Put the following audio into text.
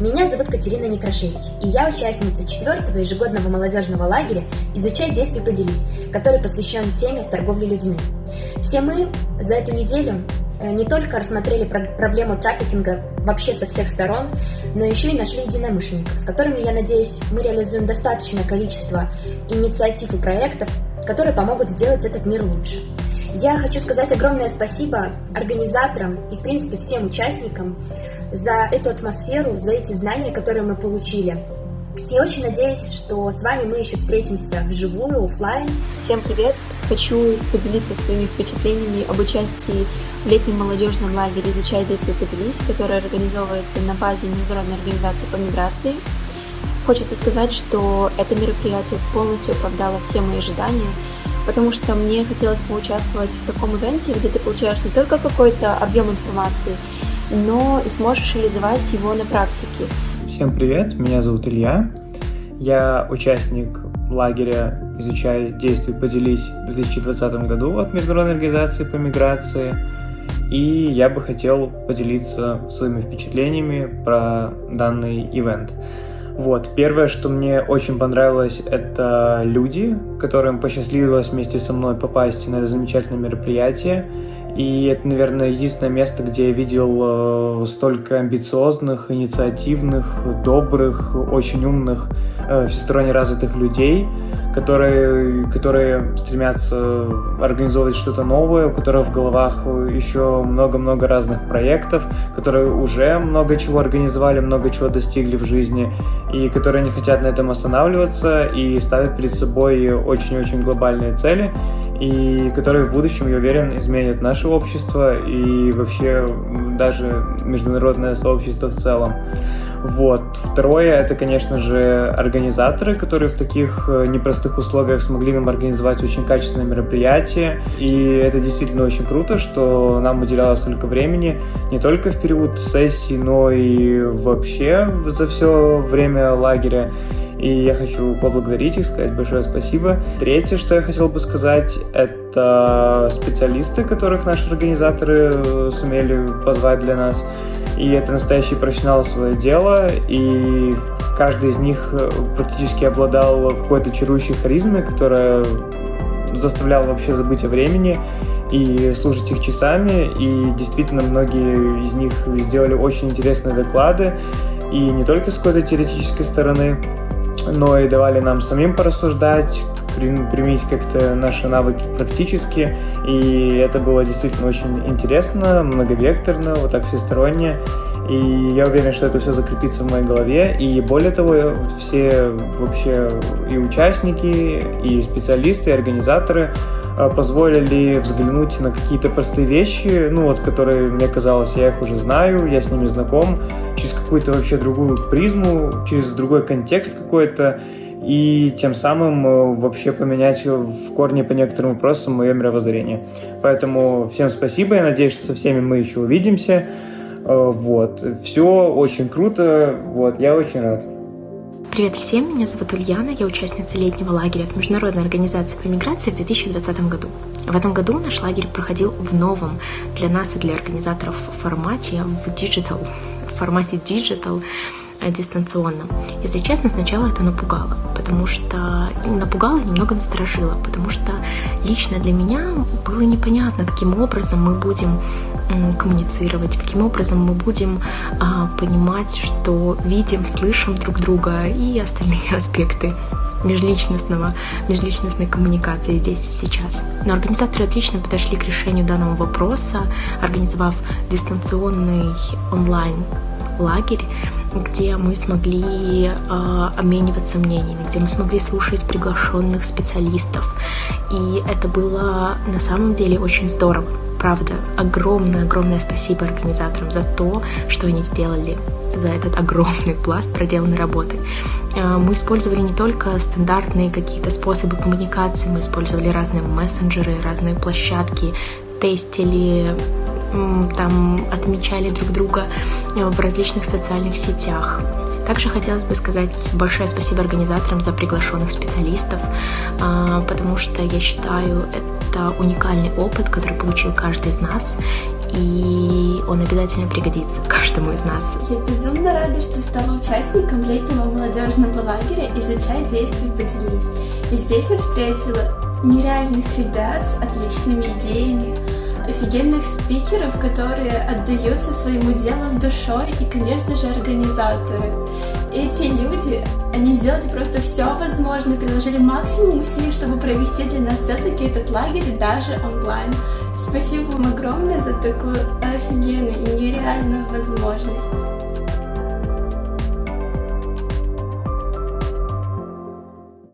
Меня зовут Катерина Некрашевич, и я участница четвертого ежегодного молодежного лагеря «Изучай, действуй, поделись», который посвящен теме торговли людьми. Все мы за эту неделю э, не только рассмотрели проблему трафикинга вообще со всех сторон, но еще и нашли единомышленников, с которыми, я надеюсь, мы реализуем достаточное количество инициатив и проектов, которые помогут сделать этот мир лучше. Я хочу сказать огромное спасибо организаторам и, в принципе, всем участникам за эту атмосферу, за эти знания, которые мы получили. Я очень надеюсь, что с вами мы еще встретимся вживую, офлайн. Всем привет! Хочу поделиться своими впечатлениями об участии в летнем молодежном лагере «Изучай, действуй, поделись», который организовывается на базе Международной организации по миграции. Хочется сказать, что это мероприятие полностью оправдало все мои ожидания – потому что мне хотелось поучаствовать в таком ивенте, где ты получаешь не только какой-то объем информации, но и сможешь реализовать его на практике. Всем привет, меня зовут Илья. Я участник лагеря «Изучай, действуй, поделись» в 2020 году от Международной организации по миграции. И я бы хотел поделиться своими впечатлениями про данный ивент. Вот, первое, что мне очень понравилось, это люди, которым посчастливилось вместе со мной попасть на это замечательное мероприятие. И это, наверное, единственное место, где я видел э, столько амбициозных, инициативных, добрых, очень умных, э, всесторонне развитых людей, которые, которые стремятся организовывать что-то новое, у которых в головах еще много-много разных проектов, которые уже много чего организовали, много чего достигли в жизни, и которые не хотят на этом останавливаться и ставят перед собой очень-очень глобальные цели, и которые в будущем, я уверен, изменят наше общество и вообще даже международное сообщество в целом. Вот. Второе, это, конечно же, организаторы, которые в таких э, непростых условиях смогли нам организовать очень качественное мероприятие. И это действительно очень круто, что нам уделялось столько времени, не только в период сессии, но и вообще за все время лагеря. И я хочу поблагодарить их, сказать большое спасибо. Третье, что я хотел бы сказать, это специалисты, которых наши организаторы э, сумели позвать для нас и это настоящие профессионалы свое дело, и каждый из них э, практически обладал какой-то чарующей харизмой, которая заставляла вообще забыть о времени и слушать их часами, и действительно многие из них сделали очень интересные доклады, и не только с какой-то теоретической стороны, но и давали нам самим порассуждать, применить как-то наши навыки практически, и это было действительно очень интересно, многовекторно, вот так всесторонне, и я уверен, что это все закрепится в моей голове, и более того, все вообще и участники, и специалисты, и организаторы а, позволили взглянуть на какие-то простые вещи, ну вот, которые мне казалось, я их уже знаю, я с ними знаком, через какую-то вообще другую призму, через другой контекст какой-то, и тем самым э, вообще поменять в корне по некоторым вопросам мое мировоззрение. Поэтому всем спасибо, я надеюсь, что со всеми мы еще увидимся. Э, вот, все очень круто, вот, я очень рад. Привет всем, меня зовут Ульяна, я участница летнего лагеря от Международной организации по миграции в 2020 году. В этом году наш лагерь проходил в новом для нас и для организаторов формате в digital, в формате digital, дистанционно. Если честно, сначала это напугало, потому что напугало и немного насторожило, потому что лично для меня было непонятно, каким образом мы будем коммуницировать, каким образом мы будем а, понимать, что видим, слышим друг друга и остальные аспекты межличностного, межличностной коммуникации здесь и сейчас. Но организаторы отлично подошли к решению данного вопроса, организовав дистанционный онлайн лагерь, где мы смогли э, обмениваться мнениями, где мы смогли слушать приглашенных специалистов. И это было на самом деле очень здорово. Правда, огромное-огромное спасибо организаторам за то, что они сделали, за этот огромный пласт проделанной работы. Э, мы использовали не только стандартные какие-то способы коммуникации, мы использовали разные мессенджеры, разные площадки, тестили там отмечали друг друга э, в различных социальных сетях. Также хотелось бы сказать большое спасибо организаторам за приглашенных специалистов, а, потому что я считаю, это уникальный опыт, который получил каждый из нас. и он обязательно пригодится каждому из нас. Я безумно рада, что стала участником летнего молодежного лагеря «Изучай, действуй, поделись». И здесь я встретила нереальных ребят с отличными идеями, офигенных спикеров, которые отдаются своему делу с душой и, конечно же, организаторы. Эти люди, они сделали просто все возможное, приложили максимум усилий, чтобы провести для нас все-таки этот лагерь даже онлайн. Спасибо вам огромное за такую офигенную и нереальную возможность.